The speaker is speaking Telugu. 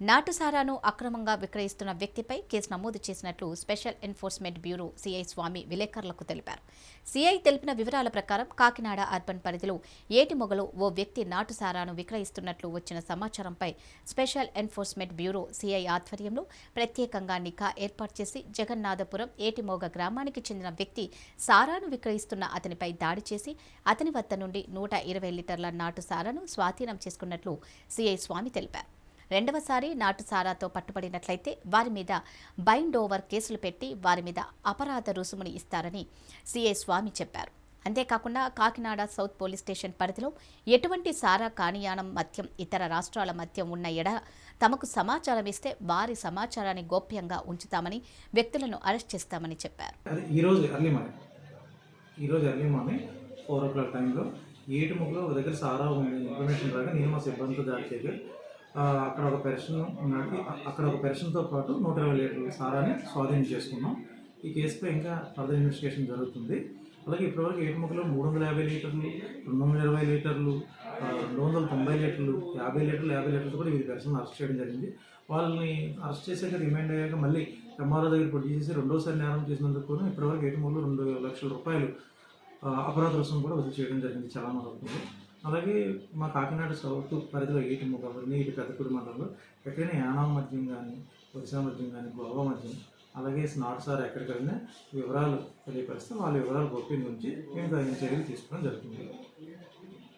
నాటుసారాను అక్రమంగా విక్రయిస్తున్న వ్యక్తిపై కేసు నమోదు చేసినట్లు special enforcement bureau CI Swami విలేకరులకు తెలిపారు. సీఐ తెలిపిన వివరాల ప్రకారం కాకినాడ అర్బన్ పరిధిలో ఏటిమొగలో ఓ వ్యక్తి నాటుసారాను విక్రయిస్తున్నట్లు వచ్చిన సమాచారంపై స్పెషల్ ఎన్ఫోర్స్మెంట్ బ్యూరో సిఐ ఆధ్వర్యంలో ప్రత్యేకంగా నిఘా ఏర్పాటు చేసి జగన్నాథపురం ఏటిమోగ గ్రామానికి చెందిన వ్యక్తి సారాను విక్రయిస్తున్న అతనిపై దాడి చేసి అతని వద్ద నుండి నూట ఇరవై లీటర్ల నాటు సారాను స్వాధీనం చేసుకున్నట్లు సిఐ స్వామి తెలిపారు. రెండవసారి నాటు సారాతో పట్టుబడినట్లయితే వారి మీద బైండ్ ఓవర్ కేసులు పెట్టి వారి మీద అపరాధ రుసుముని ఇస్తారని సిఐ స్వామి చెప్పారు. అంతేకాకుండా కాకినాడ సౌత్ పోలీస్ స్టేషన్ పరిధిలో ఎటువంటి సారా కానియానం మద్యం ఇతర రాష్ట్రాల మద్యం ఉన్న ఎడ తమకు సమాచారం ఇస్తే వారి సమాచారాన్ని గోప్యంగా ఉంచుతామని వ్యక్తులను అరెస్ట్ చేస్తామని చెప్పారు. ఈరోజు ఎర్లీ మార్నింగ్. ఈరోజు early morning four o'clock టైంలో ఏటు ముగ్గులో ఒక దగ్గర సారా ఉంది ఇన్ఫర్మేషన్ రాగా నేను మా సిబ్బందితో దాడి అక్కడ ఒక పెర్షన్ ఉన్నాడు. అక్కడ ఒక పెర్షన్తో పాటు నూట ఇరవై లీటర్ల సారాన్ని స్వాధీనం చేసుకున్నాం. ఈ కేసుపై ఇంకా ఫర్దర్ ఇన్వెస్టిగేషన్ జరుగుతుంది. అలాగే ఇప్పటివరకు ఏడు ముగ్గులో మూడు వందల యాభై లీటర్లు రెండు వందల ఇరవై లీటర్లు రెండు వందల తొంభై లీటర్లు యాభై లీటర్లు యాభై లీటర్లు కూడా ఈ పెర్సన్ అరెస్ట్ చేయడం జరిగింది. వాళ్ళని అరెస్ట్ చేసాక రిమైండ్ అయ్యాక మళ్ళీ ఎంఆర్ఓ దగ్గర ప్రొడ్యూస్ చేసి రెండోసారి నేరం చేసినందుకు కూడా ఇప్పటివరకు ఏటు ముగ్గులు రెండు లక్షల రూపాయలు అపరాధ రుసుము కూడా వసూలు చేయడం జరిగింది. చాలా మంది అలాగే మా కాకినాడ సౌత్ పరిధిలో ఏటి ముఖాలని ఇటు పెద్దపూడి మండలంలో ఎక్కడైనా యానాం మద్యం కానీ ఒరిసా మద్యం కానీ గోవా మద్యం అలాగే స్నాట్ సార్ ఎక్కడికైనా వివరాలు తెలియపరిస్తే వాళ్ళ వివరాలు గొప్ప నుంచి మేము తగిన చర్యలు తీసుకోవడం జరుగుతుంది.